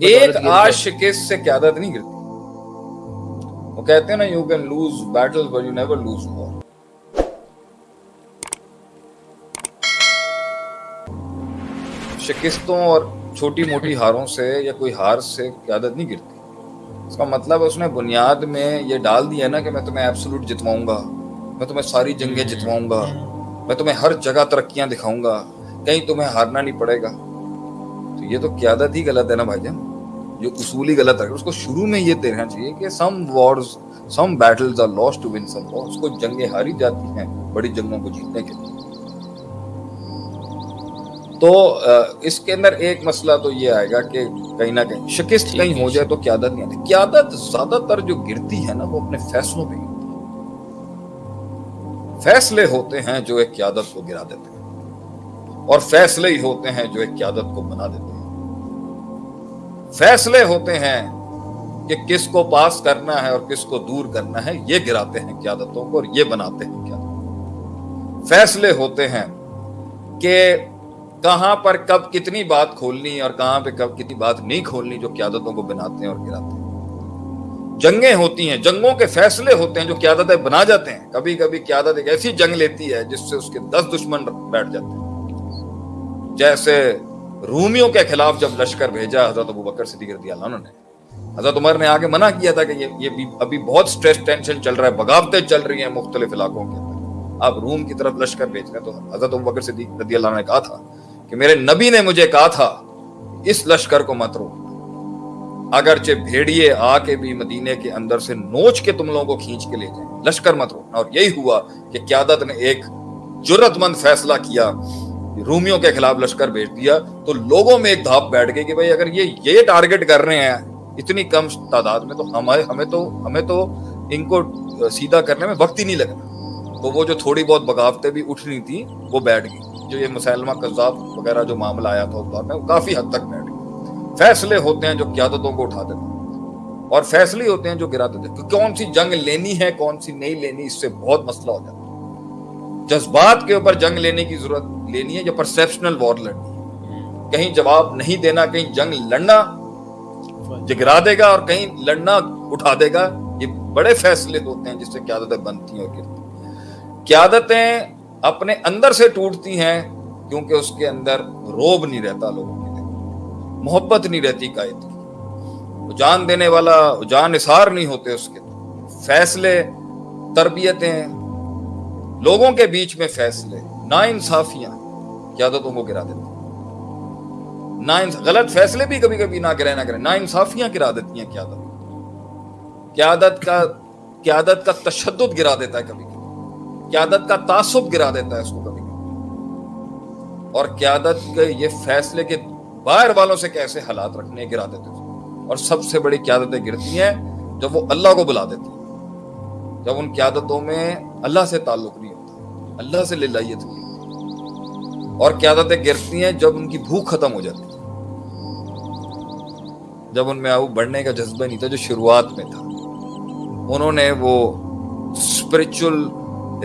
ایک آج شکست سے قیادت نہیں گرتی؟ وہ کہتے ہیں نا you can lose battle but you never lose war شکستوں اور چھوٹی موٹی ہاروں سے یا کوئی ہار سے قیادت نہیں گرتی؟ اس کا مطلب اس نے بنیاد میں یہ ڈال دیا نا کہ میں تمہیں ایبسولوٹ جتواؤں گا میں تمہیں ساری جنگیں جتواؤں گا میں تمہیں ہر جگہ ترقیاں دکھاؤں گا کہیں تمہیں ہارنا نہیں پڑے گا۔ تو یہ تو قیادت ہی غلط ہے نا بھائی جان۔ جو اصولی غلط ہے اس کو شروع میں یہ دینا چاہیے کہ some wars some battles are lost to win some wars کو جنگیں ہاری جاتی ہیں بڑی جنگوں کو جیتنے کے لیے۔ تو اس کے اندر ایک مسئلہ تو یہ آئے گا کہ کہیں نہ کہیں شکست کہیں ہو جائے تو قیادت نہیں آتی۔ قیادت زیادہ تر جو گرتی ہے نا وہ اپنے فیصلوں پہ گرتی فیصلے ہوتے ہیں جو ایک قیادت کو گرا دیتے ہیں اور فیصلے ہی ہوتے ہیں جو ایک قیادت کو بنا دیتے ہیں۔ فیصلے ہوتے ہیں کہ کس کو پاس کرنا ہے اور کس کو دور کرنا ہے، یہ گراتے ہیں قیادتوں کو اور یہ بناتے ہیں قیادت فیصلے ہوتے ہیں کہ کہاں پر کب کتنی بات کھولنی اور کہاں پہ کب کتنی بات نہیں کھولنی جو قیادتوں کو بناتے ہیں اور گراتے ہیں۔ جنگیں ہوتی ہیں، جنگوں کے فیصلے ہوتے ہیں جو قیادتیں بنا جاتے ہیں۔ کبھی کبھی قیادت ایک ایسی جنگ لیتی ہے جس سے اس کے دس دشمن بیٹھ جاتے ہیں۔ جیسے رومیوں کے خلاف جب لشکر بھیجا حضرت ابو بکر صدیق رضی اللہ عنہ نے، حضرت عمر نے آگے منع کیا تھا کہ یہ ابھی بہت سٹریس ٹینشن چل رہا ہے، بغاوتیں چل رہی ہیں مختلف علاقوں کے اندر۔ آپ روم کی طرف لشکر بھیج رہے ہیں تو حضرت ابو بکر صدیق رضی اللہ عنہ نے کہا تھا کہ میرے نبی نے مجھے کہا تھا، اس لشکر کو مت رو۔ اگرچہ بھیڑیے آ کے بھی مدینے کے اندر سے نوچ کے تم لوگوں کو کھینچ کے لے جائیں لشکر مت روکنا اور یہی ہوا کہ قیادت نے ایک جرت مند فیصلہ کیا رومیوں کے خلاف لشکر بھیج دیا تو لوگوں میں ایک دھاپ بیٹھ گئی کہ بھائی اگر یہ یہ ٹارگٹ کر رہے ہیں، اتنی کم تعداد میں تو ہمارے ہمیں تو ہمیں تو ان کو سیدھا کرنے میں وقت ہی نہیں لگنا تو وہ جو تھوڑی بہت بغاوتیں بھی اٹھ رہی وہ بیٹھ گئی۔ جو یہ مسلمہ قذاب وغیرہ جو معاملہ آیا تھا اس دور میں، وہ کافی حد تک بیٹھ گئے فیصلے ہوتے ہیں جو قیادتوں کو اٹھا دیتے ہیں۔ اور فیصلے ہوتے ہیں جو گرا دیتے ہیں۔ کون سی جنگ لینی ہے، کون سی نہیں لینی، اس سے بہت مسئلہ ہو جاتا ہے۔ جذبات کے اوپر جنگ لینے کی ضرورت لینی ہے یا پرسیپشنل وار لڑنی ہے۔ کہیں جواب نہیں دینا، کہیں جنگ لڑنا جگرا دے گا اور کہیں لڑنا اٹھا دے گا، یہ بڑے فیصلے ہوتے ہیں جس سے قیادتیں بنتی ہیں اور گرتی قیادتیں اپنے اندر سے ٹوٹتی ہیں کیونکہ اس کے اندر روب نہیں رہتا لوگوں کے لیے، محبت نہیں رہتی قائد کی۔ جان دینے والا جان اثار نہیں ہوتے اس کے۔ فیصلے، تربیتیں لوگوں کے بیچ میں فیصلے۔ نا انصافیاں۔ قیادتوں کو گرا دیتے نا غلط فیصلے بھی کبھی کبھی نہ کرے نہ کرے نا انصافیاں گرا دیتی ہیں قیادت۔ قیادت کا قیادت کا تشدد گرا دیتا ہے کبھی کبھی۔ قیادت کا تعصب گرا دیتا ہے اس کو کبھی اور قیادت کے یہ فیصلے کے باہر والوں سے کیسے حالات رکھنے، گرا دیتے۔ ہیں اور سب سے بڑی قیادتیں گرتی ہیں جب وہ اللہ کو بلا دیتی۔ ہیں جب ان قیادتوں میں اللہ سے تعلق نہیں ہوتا، اللہ سے للہیت نہیں ہوتی۔ اور قیادتیں گرتی ہیں جب ان کی بھوک ختم ہو جاتی۔ ہے جب ان میں آؤ، بڑھنے کا جذبہ نہیں تھا جو شروعات میں تھا۔ انہوں نے وہ اسپرچل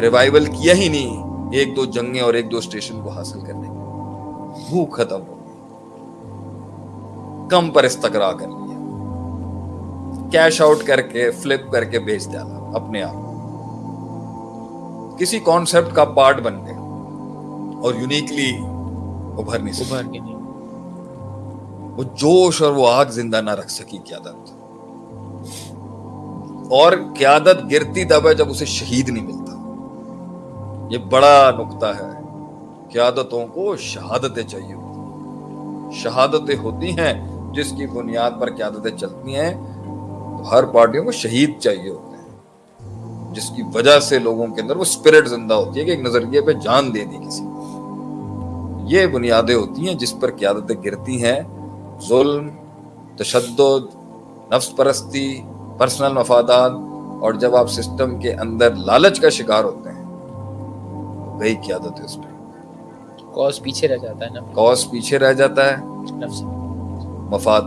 ریوائول کیا ہی نہیں، ایک دو جنگیں اور ایک دو اسٹیشن کو حاصل کرنے کی بھوک ختم ہو گئی۔ کم پر استقرا کر لیا۔ کیش آؤٹ کر کے فلپ کر کے بیچ ڈالا۔ اپنے آپ۔ کسی کانسیپٹ کا پارٹ بن گئے اور یونیکلی ابھر نہیں ابھر کے نہیں وہ جوش اور وہ آگ زندہ نہ رکھ سکی قیادت۔ اور قیادت گرتی تب ہے جب اسے شہید نہیں ملتا۔ یہ بڑا نقطہ ہے۔ قیادتوں کو شہادتیں چاہیے ہوتی شہادتیں ہوتی ہیں جس کی بنیاد پر قیادتیں چلتی ہیں۔ تو ہر پارٹیوں کو شہید چاہیے ہوتے ہیں جس کی وجہ سے لوگوں کے اندر وہ اسپرٹ زندہ ہوتی ہے کہ ایک نظریے پہ جان دے دی کسی یہ بنیادیں ہوتی ہیں جس پر قیادتیں گرتی ہیں۔ ظلم تشدد نفس پرستی پرسنل مفادات اور جب آپ سسٹم کے اندر لالچ کا شکار ہوتے ہیں گئی قیادت ہے اس پہ کاز پیچھے رہ جاتا ہے نا۔ کاز پیچھے رہ جاتا ہے۔ مفاد